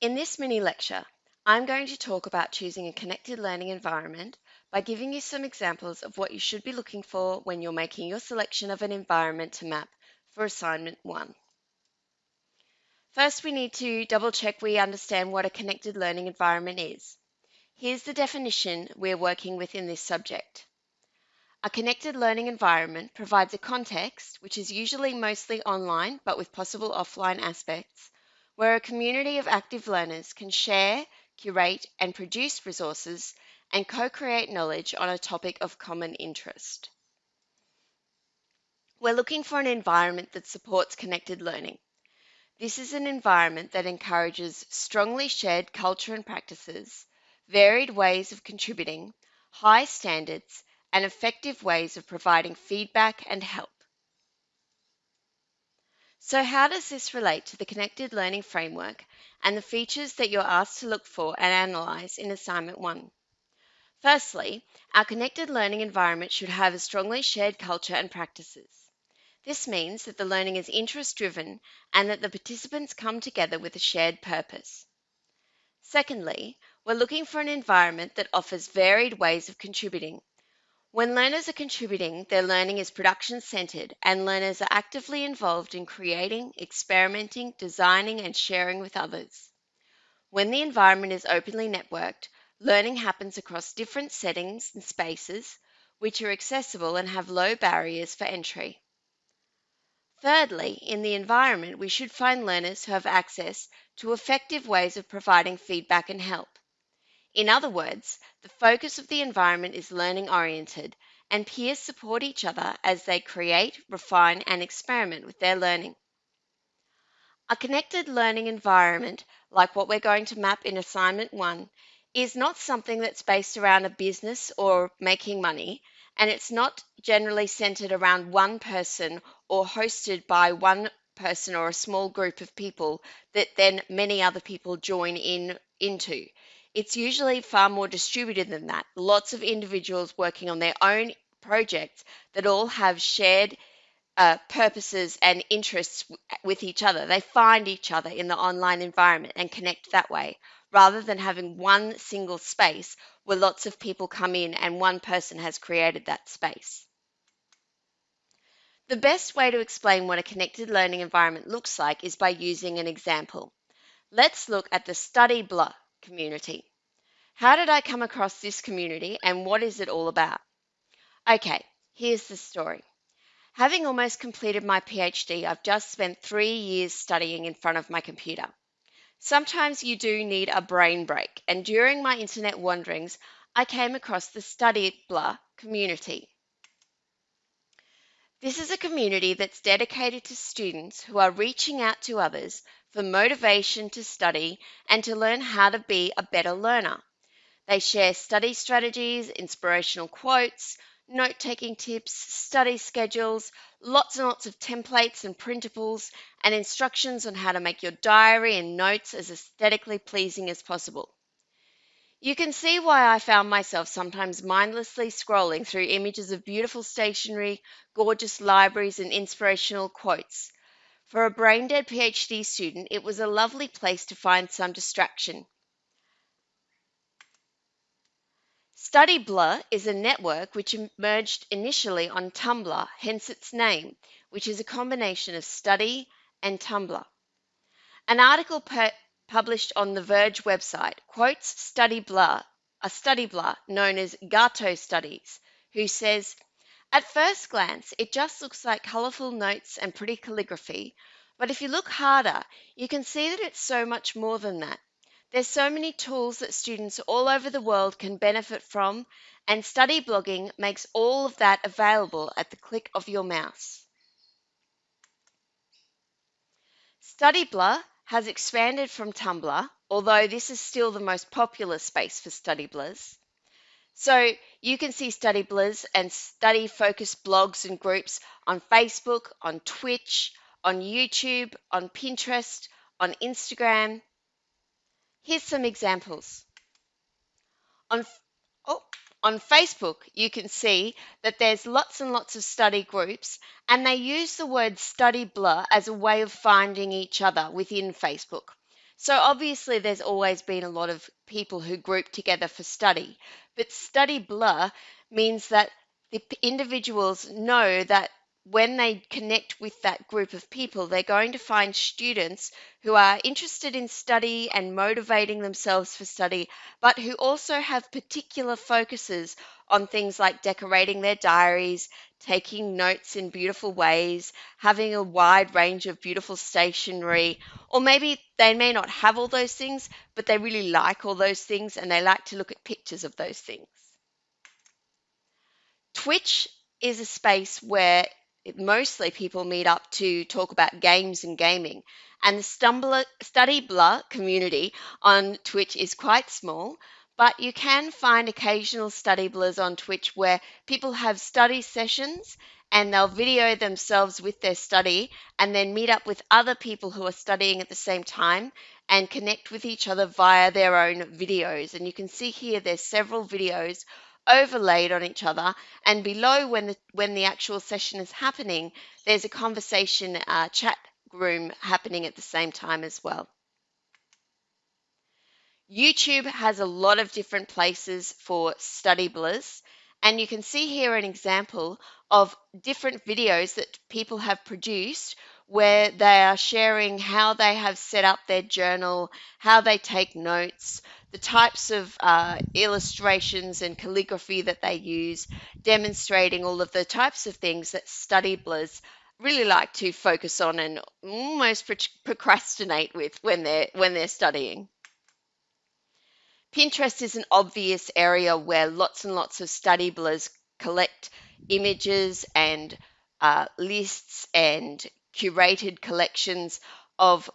In this mini lecture, I'm going to talk about choosing a connected learning environment by giving you some examples of what you should be looking for when you're making your selection of an environment to map for assignment one. First, we need to double check we understand what a connected learning environment is. Here's the definition we're working with in this subject. A connected learning environment provides a context, which is usually mostly online but with possible offline aspects, where a community of active learners can share, curate, and produce resources and co-create knowledge on a topic of common interest. We're looking for an environment that supports connected learning. This is an environment that encourages strongly shared culture and practices, varied ways of contributing, high standards, and effective ways of providing feedback and help. So how does this relate to the Connected Learning Framework and the features that you're asked to look for and analyse in Assignment 1? Firstly, our connected learning environment should have a strongly shared culture and practices. This means that the learning is interest-driven and that the participants come together with a shared purpose. Secondly, we're looking for an environment that offers varied ways of contributing when learners are contributing, their learning is production centered and learners are actively involved in creating, experimenting, designing, and sharing with others. When the environment is openly networked, learning happens across different settings and spaces, which are accessible and have low barriers for entry. Thirdly, in the environment, we should find learners who have access to effective ways of providing feedback and help. In other words, the focus of the environment is learning oriented and peers support each other as they create, refine, and experiment with their learning. A connected learning environment, like what we're going to map in assignment one, is not something that's based around a business or making money, and it's not generally centered around one person or hosted by one person or a small group of people that then many other people join in into. It's usually far more distributed than that. Lots of individuals working on their own projects that all have shared uh, purposes and interests with each other. They find each other in the online environment and connect that way, rather than having one single space where lots of people come in and one person has created that space. The best way to explain what a connected learning environment looks like is by using an example. Let's look at the StudyBlr community. How did I come across this community and what is it all about? Okay, here's the story. Having almost completed my PhD, I've just spent three years studying in front of my computer. Sometimes you do need a brain break, and during my internet wanderings, I came across the StudyBlr community. This is a community that's dedicated to students who are reaching out to others for motivation to study and to learn how to be a better learner. They share study strategies, inspirational quotes, note taking tips, study schedules, lots and lots of templates and printables, and instructions on how to make your diary and notes as aesthetically pleasing as possible. You can see why I found myself sometimes mindlessly scrolling through images of beautiful stationery, gorgeous libraries, and inspirational quotes. For a brain dead PhD student, it was a lovely place to find some distraction. StudyBlr is a network which emerged initially on Tumblr, hence its name, which is a combination of study and Tumblr. An article published on the Verge website quotes StudyBlr, a StudyBlr known as Gato Studies, who says, At first glance, it just looks like colourful notes and pretty calligraphy, but if you look harder, you can see that it's so much more than that. There's so many tools that students all over the world can benefit from, and study blogging makes all of that available at the click of your mouse. StudyBlr has expanded from Tumblr, although this is still the most popular space for StudyBlrs. So you can see StudyBlrs and study-focused blogs and groups on Facebook, on Twitch, on YouTube, on Pinterest, on Instagram, Here's some examples. On, oh, on Facebook, you can see that there's lots and lots of study groups, and they use the word StudyBlr as a way of finding each other within Facebook. So obviously, there's always been a lot of people who group together for study, but StudyBlr means that the individuals know that when they connect with that group of people, they're going to find students who are interested in study and motivating themselves for study, but who also have particular focuses on things like decorating their diaries, taking notes in beautiful ways, having a wide range of beautiful stationery, or maybe they may not have all those things, but they really like all those things and they like to look at pictures of those things. Twitch is a space where mostly people meet up to talk about games and gaming. And the Stumbler, StudyBlr community on Twitch is quite small, but you can find occasional StudyBlrs on Twitch where people have study sessions and they'll video themselves with their study and then meet up with other people who are studying at the same time and connect with each other via their own videos. And you can see here there's several videos overlaid on each other and below when the when the actual session is happening there's a conversation uh, chat room happening at the same time as well. YouTube has a lot of different places for StudyBlrs, and you can see here an example of different videos that people have produced where they are sharing how they have set up their journal, how they take notes, the types of uh, illustrations and calligraphy that they use, demonstrating all of the types of things that StudyBlrs really like to focus on and almost procrastinate with when they're when they're studying. Pinterest is an obvious area where lots and lots of StudyBlrs collect images and uh, lists and curated collections of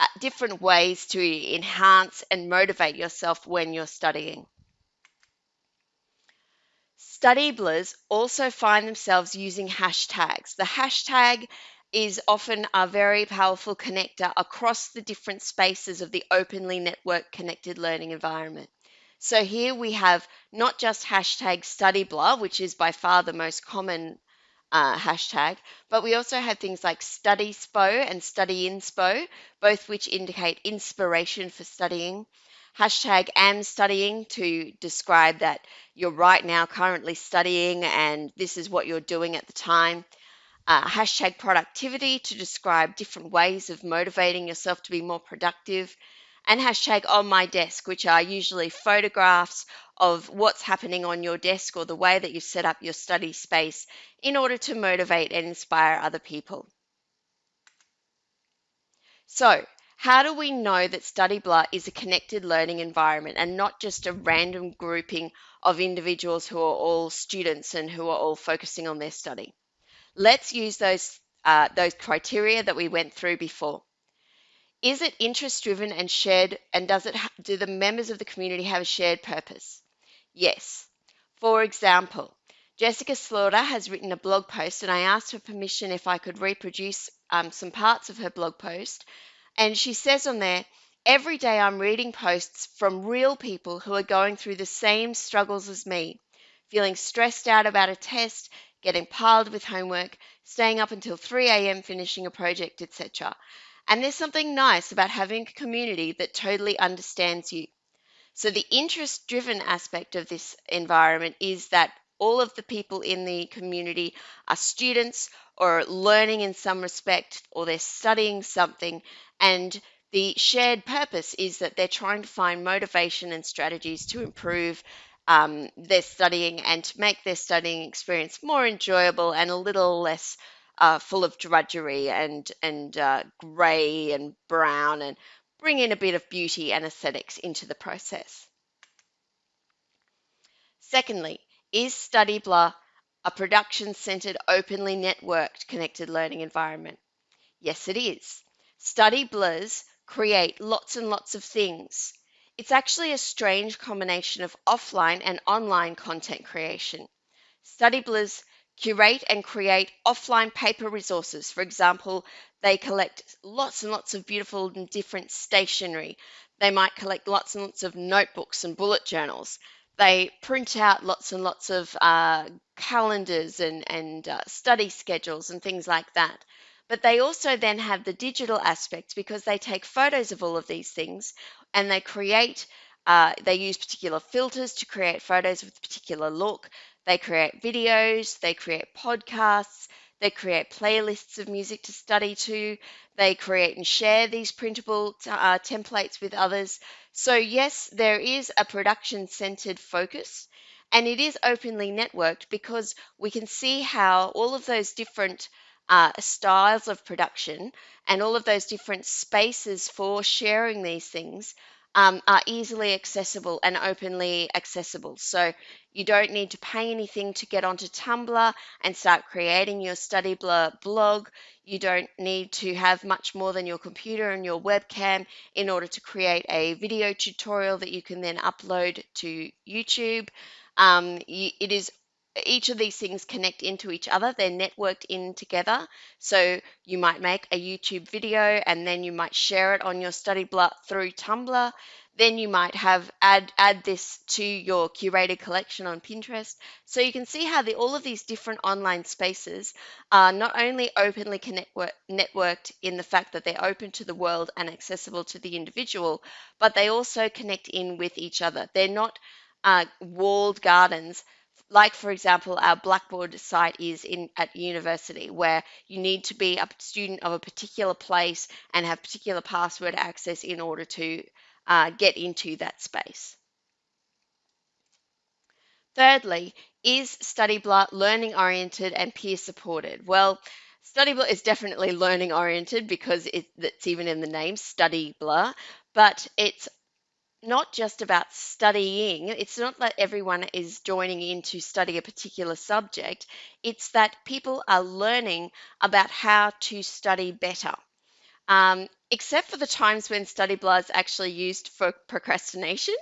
Uh, different ways to enhance and motivate yourself when you're studying. StudyBlrs also find themselves using hashtags. The hashtag is often a very powerful connector across the different spaces of the openly networked connected learning environment. So here we have not just hashtag StudyBlr, which is by far the most common uh, hashtag, but we also have things like Studyspo and Studyinspo, both which indicate inspiration for studying. Hashtag am studying to describe that you're right now currently studying and this is what you're doing at the time uh, hashtag productivity to describe different ways of motivating yourself to be more productive, and hashtag on my desk, which are usually photographs of what's happening on your desk or the way that you set up your study space in order to motivate and inspire other people. So, how do we know that Study is a connected learning environment and not just a random grouping of individuals who are all students and who are all focusing on their study? Let's use those, uh, those criteria that we went through before. Is it interest driven and shared, and does it do the members of the community have a shared purpose? Yes. For example, Jessica Slaughter has written a blog post, and I asked her permission if I could reproduce um, some parts of her blog post. And she says on there, Every day I'm reading posts from real people who are going through the same struggles as me, feeling stressed out about a test, getting piled with homework, staying up until 3 a.m. finishing a project, etc. And there's something nice about having a community that totally understands you. So, the interest driven aspect of this environment is that all of the people in the community are students or learning in some respect, or they're studying something. And the shared purpose is that they're trying to find motivation and strategies to improve um, their studying and to make their studying experience more enjoyable and a little less uh, full of drudgery and and uh, grey and brown and bring in a bit of beauty and aesthetics into the process. Secondly, is StudyBlr a production centered, openly networked connected learning environment? Yes, it is. StudyBlrs create lots and lots of things. It's actually a strange combination of offline and online content creation. StudyBlrs curate and create offline paper resources. For example, they collect lots and lots of beautiful and different stationery. They might collect lots and lots of notebooks and bullet journals. They print out lots and lots of uh, calendars and, and uh, study schedules and things like that. But they also then have the digital aspects because they take photos of all of these things and they create, uh, they use particular filters to create photos with a particular look. They create videos, they create podcasts, they create playlists of music to study to. They create and share these printable uh, templates with others. So, yes, there is a production centered focus and it is openly networked because we can see how all of those different uh, styles of production and all of those different spaces for sharing these things um, are easily accessible and openly accessible. So you don't need to pay anything to get onto Tumblr and start creating your study blog. You don't need to have much more than your computer and your webcam in order to create a video tutorial that you can then upload to YouTube. Um, it is each of these things connect into each other. They're networked in together. So you might make a YouTube video and then you might share it on your study blog through Tumblr. Then you might have add add this to your curated collection on Pinterest. So you can see how the, all of these different online spaces are not only openly connect, networked in the fact that they're open to the world and accessible to the individual, but they also connect in with each other. They're not uh, walled gardens like for example our blackboard site is in at university where you need to be a student of a particular place and have particular password access in order to uh, get into that space. Thirdly is StudyBlr learning oriented and peer supported? Well StudyBlr is definitely learning oriented because it, it's even in the name StudyBlr but it's not just about studying. It's not that everyone is joining in to study a particular subject. It's that people are learning about how to study better. Um, except for the times when StudyBlr is actually used for procrastination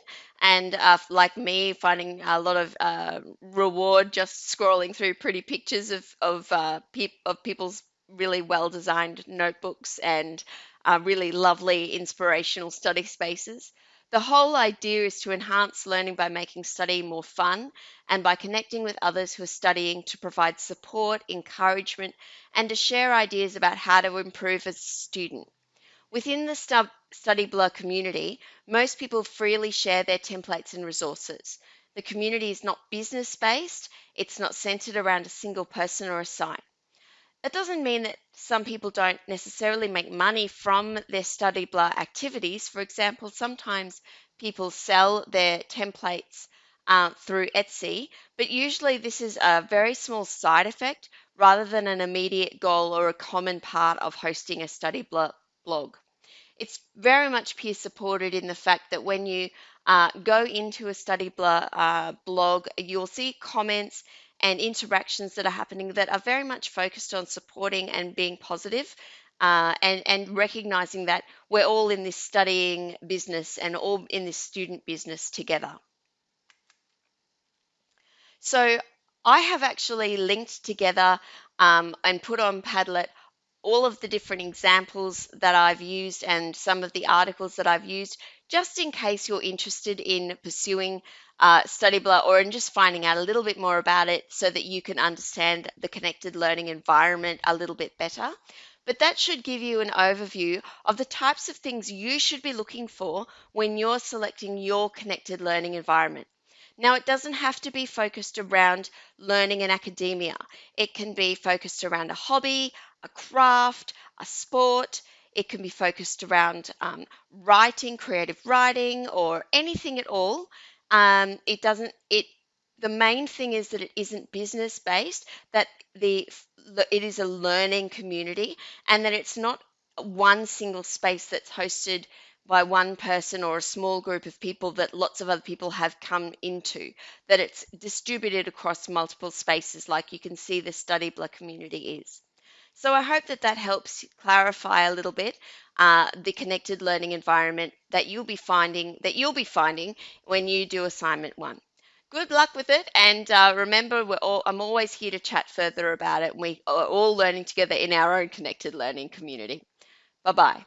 and uh, like me finding a lot of uh, reward just scrolling through pretty pictures of of, uh, pe- of people's really well designed notebooks and uh, really lovely inspirational study spaces. The whole idea is to enhance learning by making study more fun and by connecting with others who are studying to provide support, encouragement, and to share ideas about how to improve as a student. Within the Study StudyBlr community, most people freely share their templates and resources. The community is not business based, it's not centered around a single person or a site. It doesn't mean that some people don't necessarily make money from their study StudyBlr activities. For example, sometimes people sell their templates uh, through Etsy, but usually this is a very small side effect rather than an immediate goal or a common part of hosting a StudyBlr blog. It's very much peer supported in the fact that when you uh, go into a StudyBlr uh, blog, you'll see comments and interactions that are happening that are very much focused on supporting and being positive, uh, and, and recognizing that we're all in this studying business and all in this student business together. So I have actually linked together um, and put on Padlet all of the different examples that I've used and some of the articles that I've used, just in case you're interested in pursuing uh, StudyBlr or in just finding out a little bit more about it so that you can understand the connected learning environment a little bit better. But that should give you an overview of the types of things you should be looking for when you're selecting your connected learning environment. Now, it doesn't have to be focused around learning in academia. It can be focused around a hobby, a craft, a sport. It can be focused around um, writing, creative writing, or anything at all. Um, it doesn't, it, the main thing is that it isn't business based, that the, it is a learning community and that it's not one single space that's hosted by one person or a small group of people that lots of other people have come into, that it's distributed across multiple spaces, like you can see the study StudyBlr community is. So I hope that that helps clarify a little bit uh, the connected learning environment that you'll be finding that you'll be finding when you do assignment one. Good luck with it, and uh, remember, all, I'm always here to chat further about it. We are all learning together in our own connected learning community. Bye bye.